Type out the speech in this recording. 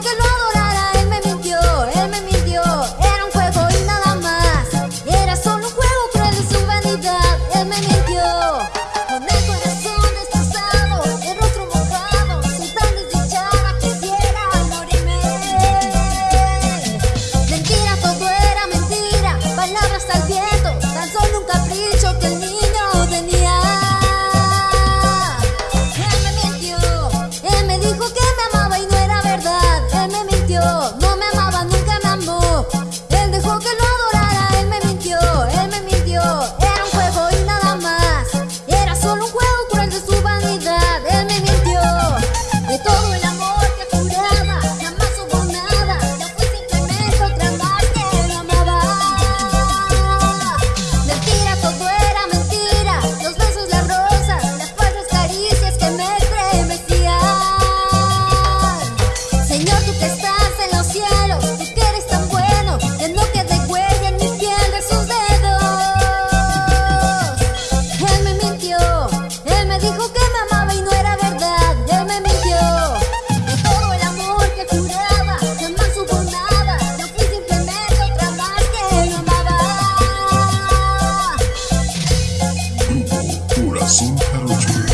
que lo adorara, él me mintió, él me mintió. Era un juego y nada más. Era solo un juego cruel y su vanidad, él me mintió. Con el corazón destrozado, el rostro mojado, soy tan desdichada, quisiera morirme. Mentira, todo era mentira, palabras al viento, tan solo un capricho que el niño. Sim, para o.